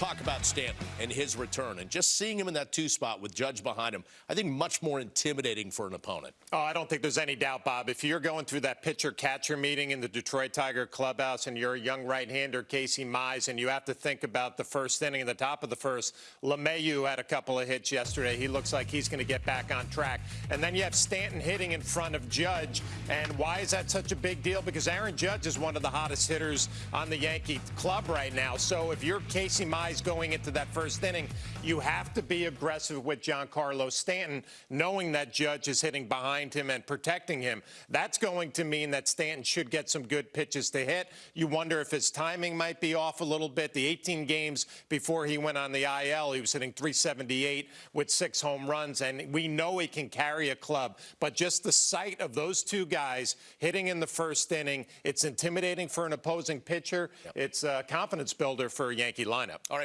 talk about Stanton and his return, and just seeing him in that two spot with Judge behind him, I think much more intimidating for an opponent. Oh, I don't think there's any doubt, Bob. If you're going through that pitcher catcher meeting in the Detroit Tiger clubhouse and you're a young right hander, Casey Mize, and you have to think about the first inning and the top of the first, LeMahieu had a couple of hits yesterday. He looks like he's going to get back on track. And then you have Stanton hitting in front of Judge. And why is that such a big deal? Because Aaron Judge is one of the hottest hitters on the Yankee club right now. So if you're Casey Mize going into that first inning, you have to be aggressive with Giancarlo Stanton, knowing that Judge is hitting behind him and protecting him. That's going to mean that Stanton should get some good pitches to hit. You wonder if his timing might be off a little bit. The 18 games before he went on the IL, he was hitting 378 with six home runs, and we know he can carry a club. But just the sight of those two guys hitting in the first inning, it's intimidating for an opposing pitcher. It's a confidence builder for a Yankee lineup. All right.